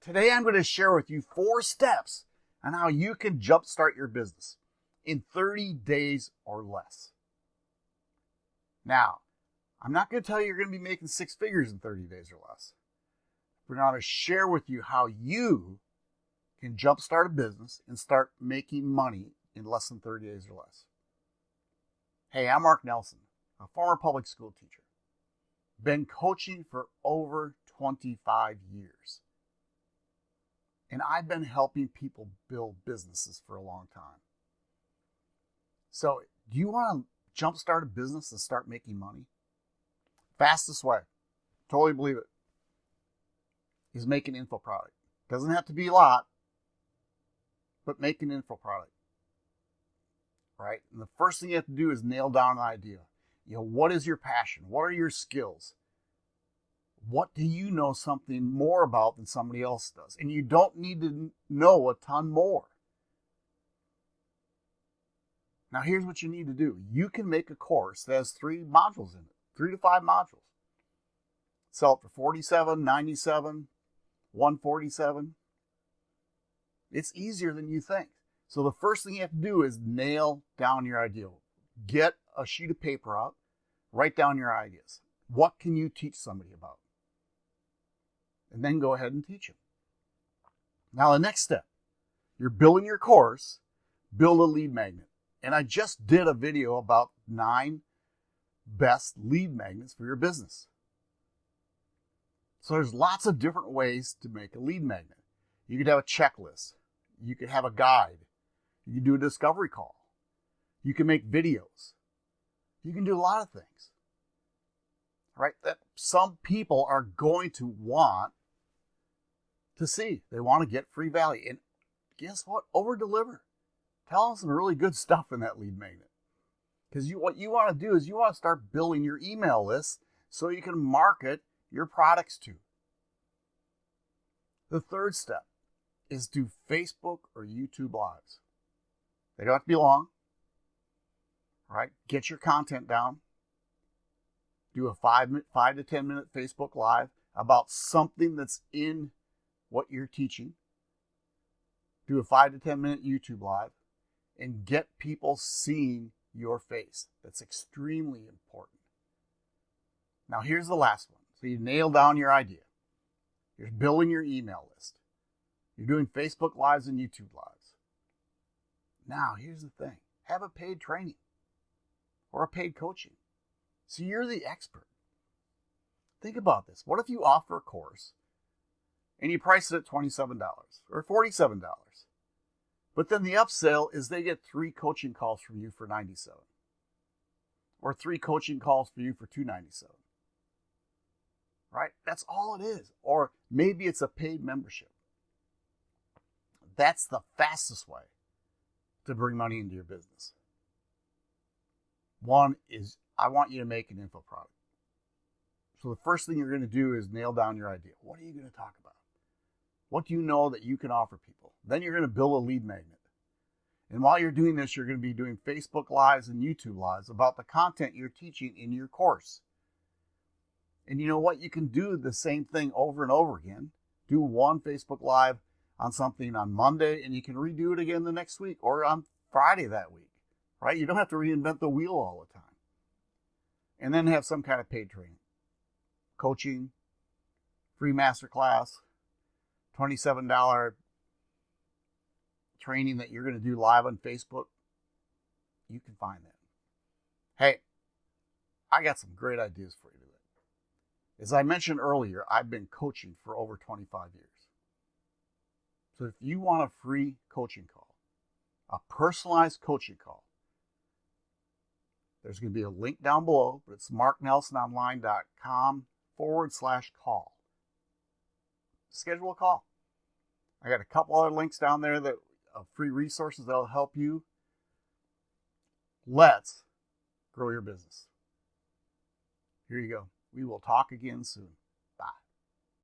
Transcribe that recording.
Today I'm going to share with you four steps on how you can jumpstart your business in 30 days or less. Now, I'm not going to tell you you're going to be making six figures in 30 days or less. We're going to share with you how you can jumpstart a business and start making money in less than 30 days or less. Hey, I'm Mark Nelson, a former public school teacher. Been coaching for over 25 years. And I've been helping people build businesses for a long time. So, do you want to jumpstart a business and start making money? Fastest way, totally believe it, is make an info product. Doesn't have to be a lot, but make an info product. Right? And the first thing you have to do is nail down an idea. You know, what is your passion? What are your skills? What do you know something more about than somebody else does? And you don't need to know a ton more. Now, here's what you need to do you can make a course that has three modules in it, three to five modules. Sell it for 47, 97, 147. It's easier than you think. So the first thing you have to do is nail down your idea. Get a sheet of paper out, write down your ideas. What can you teach somebody about? And then go ahead and teach them. Now, the next step, you're building your course, build a lead magnet. And I just did a video about nine best lead magnets for your business. So there's lots of different ways to make a lead magnet. You could have a checklist. You could have a guide. You can do a discovery call. You can make videos. You can do a lot of things. Right? That some people are going to want to see. They want to get free value. And guess what? Over deliver. Tell them some really good stuff in that lead magnet. Because you, what you want to do is you want to start building your email list so you can market your products to. The third step is do Facebook or YouTube lives. They don't have to be long. Right? Get your content down. Do a five, five to 10 minute Facebook live about something that's in what you're teaching. Do a five to 10 minute YouTube live and get people seeing your face. That's extremely important. Now, here's the last one. So you nail down your idea. You're building your email list. You're doing Facebook Lives and YouTube Lives. Now, here's the thing have a paid training or a paid coaching. So you're the expert. Think about this. What if you offer a course and you price it at $27 or $47? But then the upsell is they get three coaching calls from you for 97 or three coaching calls for you for 297 right? That's all it is. Or maybe it's a paid membership. That's the fastest way to bring money into your business. One is I want you to make an info product. So the first thing you're going to do is nail down your idea. What are you going to talk about? What do you know that you can offer people? Then you're going to build a lead magnet. And while you're doing this, you're going to be doing Facebook Lives and YouTube Lives about the content you're teaching in your course. And you know what? You can do the same thing over and over again. Do one Facebook Live on something on Monday, and you can redo it again the next week or on Friday that week, right? You don't have to reinvent the wheel all the time. And then have some kind of paid training, coaching, free masterclass, $27 training that you're going to do live on Facebook. You can find that. Hey, I got some great ideas for you today. As I mentioned earlier, I've been coaching for over 25 years. So if you want a free coaching call, a personalized coaching call, there's going to be a link down below, but it's marknelsononline.com forward slash call. Schedule a call. I got a couple other links down there that of free resources that'll help you. Let's grow your business. Here you go. We will talk again soon.